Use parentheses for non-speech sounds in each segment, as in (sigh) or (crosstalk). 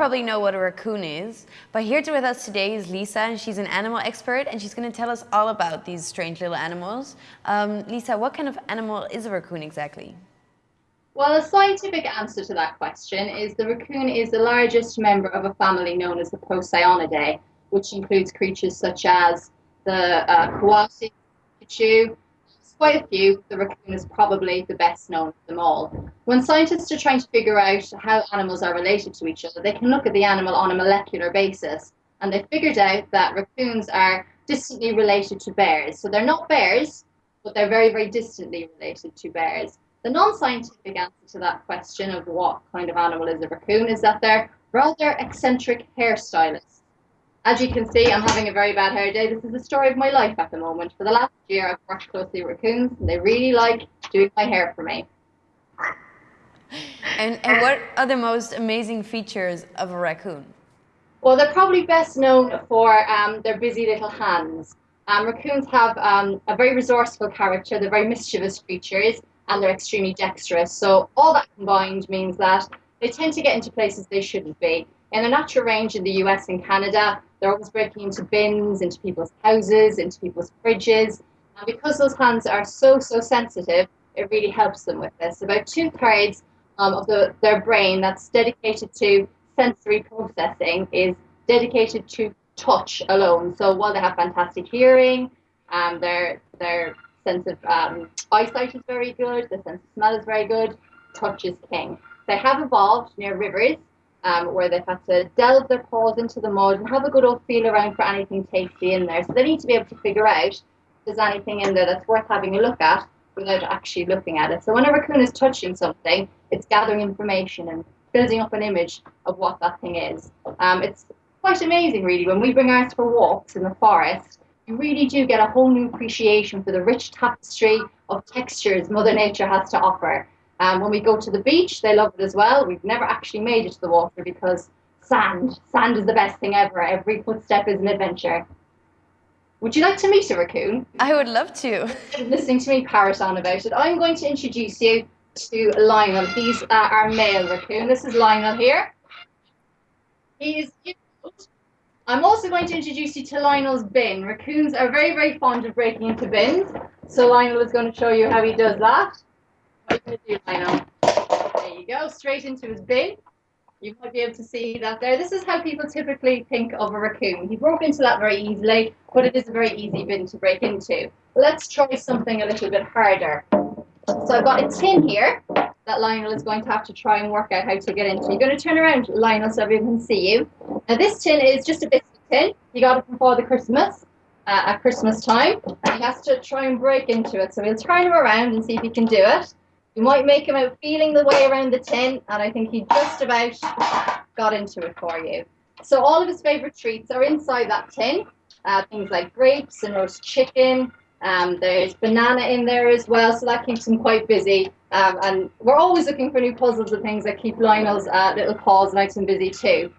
probably know what a raccoon is, but here to with us today is Lisa, and she's an animal expert, and she's going to tell us all about these strange little animals. Um, Lisa, what kind of animal is a raccoon exactly? Well, a scientific answer to that question is the raccoon is the largest member of a family known as the Procyon which includes creatures such as the uh, coati, kinkajou, quite a few. The raccoon is probably the best known of them all. When scientists are trying to figure out how animals are related to each other, they can look at the animal on a molecular basis. And they figured out that raccoons are distantly related to bears. So they're not bears, but they're very, very distantly related to bears. The non-scientific answer to that question of what kind of animal is a raccoon is that they're rather eccentric hairstylists. As you can see, I'm having a very bad hair day. This is the story of my life at the moment. For the last year, I've worked closely with raccoons, and they really like doing my hair for me. And, and what are the most amazing features of a raccoon? Well, they're probably best known for um, their busy little hands. Um, raccoons have um, a very resourceful character, they're very mischievous creatures, and they're extremely dexterous. So all that combined means that they tend to get into places they shouldn't be. In their natural range in the US and Canada, they're always breaking into bins, into people's houses, into people's fridges. And because those hands are so, so sensitive, it really helps them with this. About two thirds um, of the, their brain that's dedicated to sensory processing is dedicated to touch alone. So while they have fantastic hearing, um, their, their sense of um, eyesight is very good, their sense of smell is very good, touch is king. They have evolved near rivers um, where they've had to delve their paws into the mud and have a good old feel around for anything tasty in there. So they need to be able to figure out if there's anything in there that's worth having a look at without actually looking at it. So when a raccoon is touching something, it's gathering information and building up an image of what that thing is. Um, it's quite amazing, really. When we bring ours for walks in the forest, you really do get a whole new appreciation for the rich tapestry of textures Mother Nature has to offer. Um, when we go to the beach, they love it as well. We've never actually made it to the water because sand, sand is the best thing ever. Every footstep is an adventure. Would you like to meet a raccoon? I would love to. Listening to me parrot on about it, I'm going to introduce you to Lionel. He's uh, our male raccoon. This is Lionel here. He's I'm also going to introduce you to Lionel's bin. Raccoons are very, very fond of breaking into bins. So Lionel is going to show you how he does that. There you go, straight into his bin. You might be able to see that there. This is how people typically think of a raccoon. He broke into that very easily, but it is a very easy bin to break into. Let's try something a little bit harder. So I've got a tin here that Lionel is going to have to try and work out how to get into. You're going to turn around, Lionel, so everyone can see you. Now this tin is just a biscuit tin. You got it from Father Christmas uh, at Christmas time. And he has to try and break into it. So we'll turn him around and see if he can do it. You might make him out feeling the way around the tin, and I think he just about got into it for you. So all of his favourite treats are inside that tin. Uh, things like grapes and roast chicken. Um, there's banana in there as well, so that keeps him quite busy. Um, and we're always looking for new puzzles and things that keep Lionel's uh, little paws nice and busy too.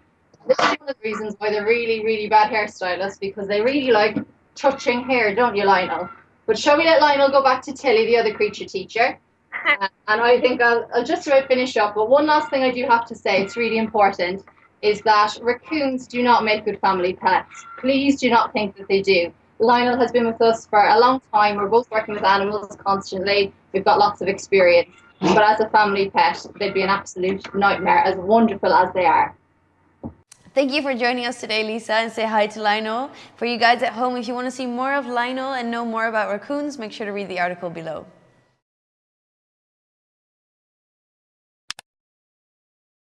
This is one of the reasons why they're really, really bad hairstylists because they really like touching hair, don't you, Lionel? But shall we let Lionel go back to Tilly, the other creature teacher? (laughs) and I think I'll, I'll just about finish up. But one last thing I do have to say, it's really important, is that raccoons do not make good family pets. Please do not think that they do. Lionel has been with us for a long time. We're both working with animals constantly. We've got lots of experience. But as a family pet, they'd be an absolute nightmare, as wonderful as they are. Thank you for joining us today, Lisa, and say hi to Lionel. For you guys at home, if you want to see more of Lionel and know more about raccoons, make sure to read the article below.